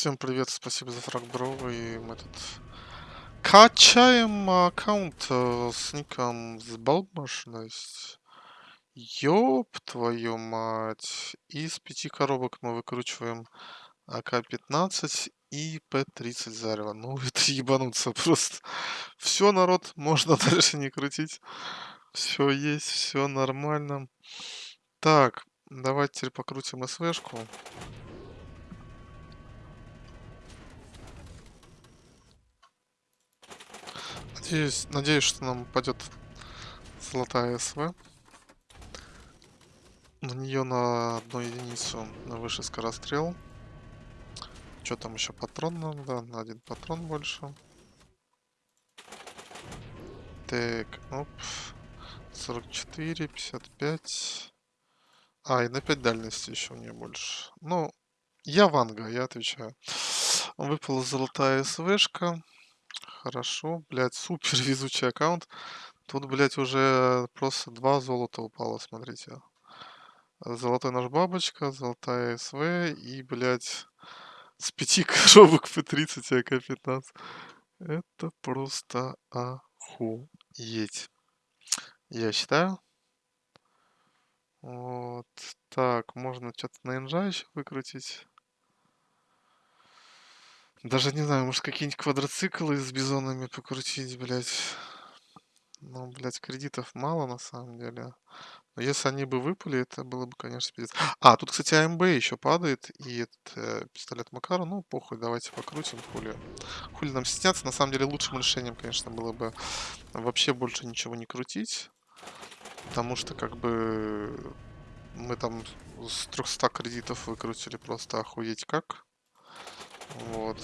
Всем привет, спасибо за фраг, бро, и мы тут качаем аккаунт э, с ником Сбалмошность. Ёб твою мать. Из пяти коробок мы выкручиваем АК-15 и П-30 зарево. Ну, это ебануться просто. Все, народ, можно дальше не крутить. Все есть, все нормально. Так, давайте теперь покрутим СВшку. Надеюсь, надеюсь, что нам упадет золотая СВ. На нее на одну единицу на выше скорострел. Что там еще патрон нам, да, на один патрон больше. Так, оп. 44, 55. А, и на 5 дальности еще у нее больше. Ну, я Ванга, я отвечаю. Выпала золотая СВшка. Хорошо, блядь, супер везучий аккаунт. Тут, блядь, уже просто два золота упало, смотрите. Золотой наш бабочка, золотая СВ и, блядь, с пяти коробок по 30 АК-15. Это просто охуеть. Я считаю. Вот. Так, можно что-то на инжа еще выкрутить. Даже не знаю, может какие-нибудь квадроциклы с бизонами покрутить, блядь. Ну, блядь, кредитов мало на самом деле. Но если они бы выпали, это было бы, конечно, пиздец. А, тут, кстати, АМБ еще падает. И этот э, пистолет Макара. Ну, похуй, давайте покрутим. Хули. Хули нам стесняться. На самом деле, лучшим решением, конечно, было бы вообще больше ничего не крутить. Потому что, как бы, мы там с 300 кредитов выкрутили просто охуеть как. Вот.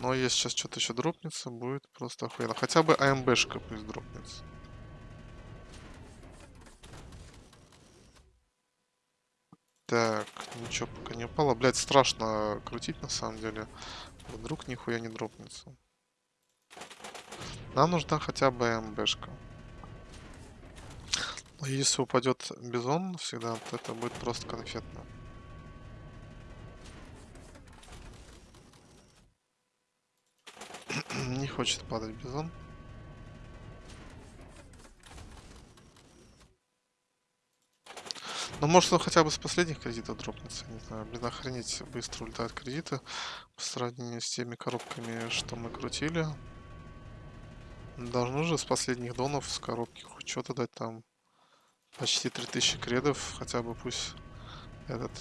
Но если сейчас что-то еще дропнется, будет просто охуенно. Хотя бы АМБшка пусть дропнется. Так, ничего пока не упало. Блять, страшно крутить на самом деле. Вдруг нихуя не дропнется. Нам нужна хотя бы АМБшка. Но если упадет бизон всегда, то это будет просто конфетно. Не хочет падать бизон. Ну, может, он хотя бы с последних кредитов дропнется. Не знаю, блин, охренеть быстро улетают кредиты по сравнению с теми коробками, что мы крутили. Должно же с последних донов с коробки хоть что-то дать там. Почти 3000 кредов, хотя бы пусть этот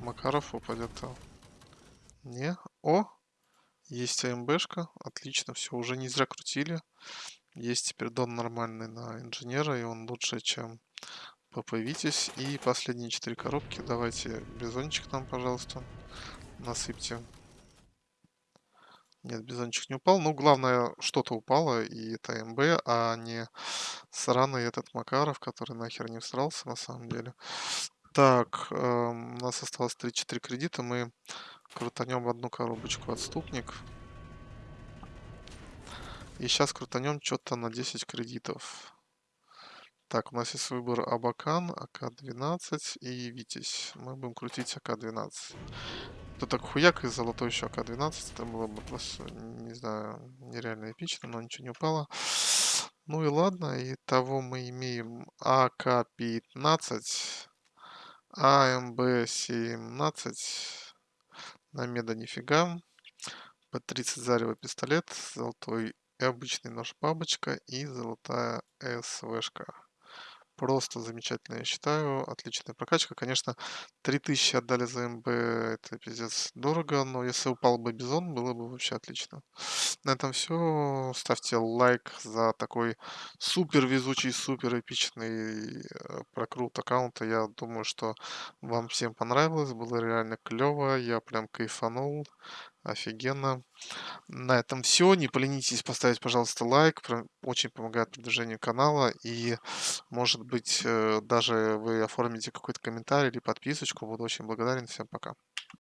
Макаров упадет там. Не? О! Есть АМБшка, отлично, все, уже не зря крутили. Есть теперь дон нормальный на инженера, и он лучше, чем ПП Витязь. И последние четыре коробки. Давайте бизончик нам, пожалуйста, насыпьте. Нет, бизончик не упал. Ну, главное, что-то упало, и это МБ, а не сраный этот Макаров, который нахер не всрался, на самом деле. Так, э, у нас осталось 3-4 кредита. Мы крутанем одну коробочку отступник. И сейчас крутанем что-то на 10 кредитов. Так, у нас есть выбор Абакан, АК-12 и Витязь. Мы будем крутить АК-12. Тут так хуяк и золотой еще АК-12. Это было бы просто, не знаю, нереально эпично, но ничего не упало. Ну и ладно, и того мы имеем АК-15, АМБ-17, на меда нифига. П-30 зарево пистолет, золотой и обычный нож бабочка и золотая СВшка. Просто замечательно, я считаю. Отличная прокачка. Конечно, 3000 отдали за МБ, это пиздец дорого, но если упал бы Бизон, было бы вообще отлично. На этом все. Ставьте лайк за такой супер везучий, супер эпичный э, прокрут аккаунта. Я думаю, что вам всем понравилось, было реально клево, я прям кайфанул. Офигенно. На этом все. Не поленитесь поставить, пожалуйста, лайк. Очень помогает продвижению канала. И, может быть, э, даже вы оформите какой-то комментарий или подписочку. Буду очень благодарен. Всем пока.